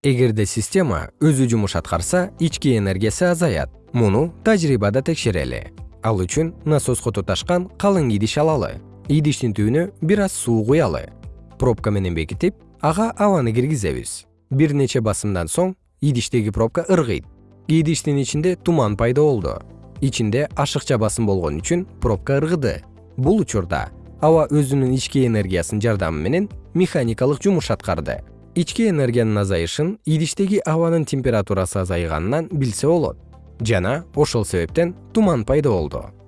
эгерде система өзү жумуш аткарса ички энергиясы азаят. Муну тажрыйбада текшерели. Ал үчүн насоско туташкан калың идиш алалы. Идиштин түбүнө бир аз суу куялы. Пробка менен бекитип ага абаны киргизебиз. Бир нече басымдан соң идиштеги пробка ыргыйт. Идиштин ичинде туман пайда болду. Ичинде ашыкча басым болгон үчүн пробка ыргыды. Бул учурда аба өзүнүн ички энергиясынын жардамы менен механикалык жумуш аткарды ички энергиянын азайышын идиштеги абанын температурасы азайганынан билсе болот. Жана ошол себептен туман пайда болду